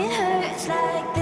it hurts like